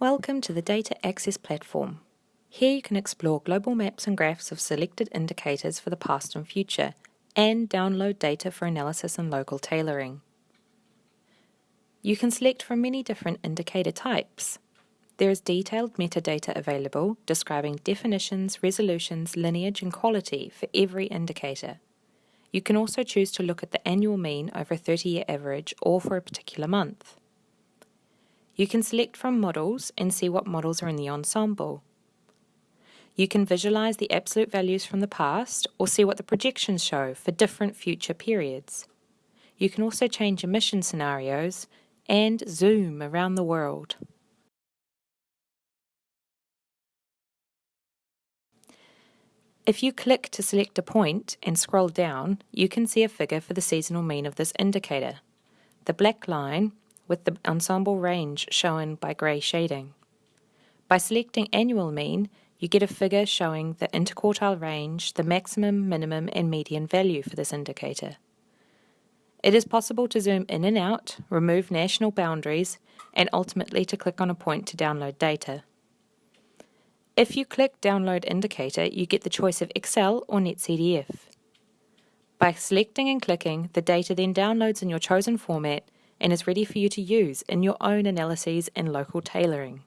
Welcome to the Data Access Platform. Here you can explore global maps and graphs of selected indicators for the past and future, and download data for analysis and local tailoring. You can select from many different indicator types. There is detailed metadata available describing definitions, resolutions, lineage and quality for every indicator. You can also choose to look at the annual mean over a 30-year average or for a particular month. You can select from models and see what models are in the ensemble. You can visualize the absolute values from the past or see what the projections show for different future periods. You can also change emission scenarios and zoom around the world. If you click to select a point and scroll down, you can see a figure for the seasonal mean of this indicator. The black line with the ensemble range shown by grey shading. By selecting annual mean, you get a figure showing the interquartile range, the maximum, minimum and median value for this indicator. It is possible to zoom in and out, remove national boundaries, and ultimately to click on a point to download data. If you click Download Indicator, you get the choice of Excel or NetCDF. By selecting and clicking, the data then downloads in your chosen format and is ready for you to use in your own analyses and local tailoring.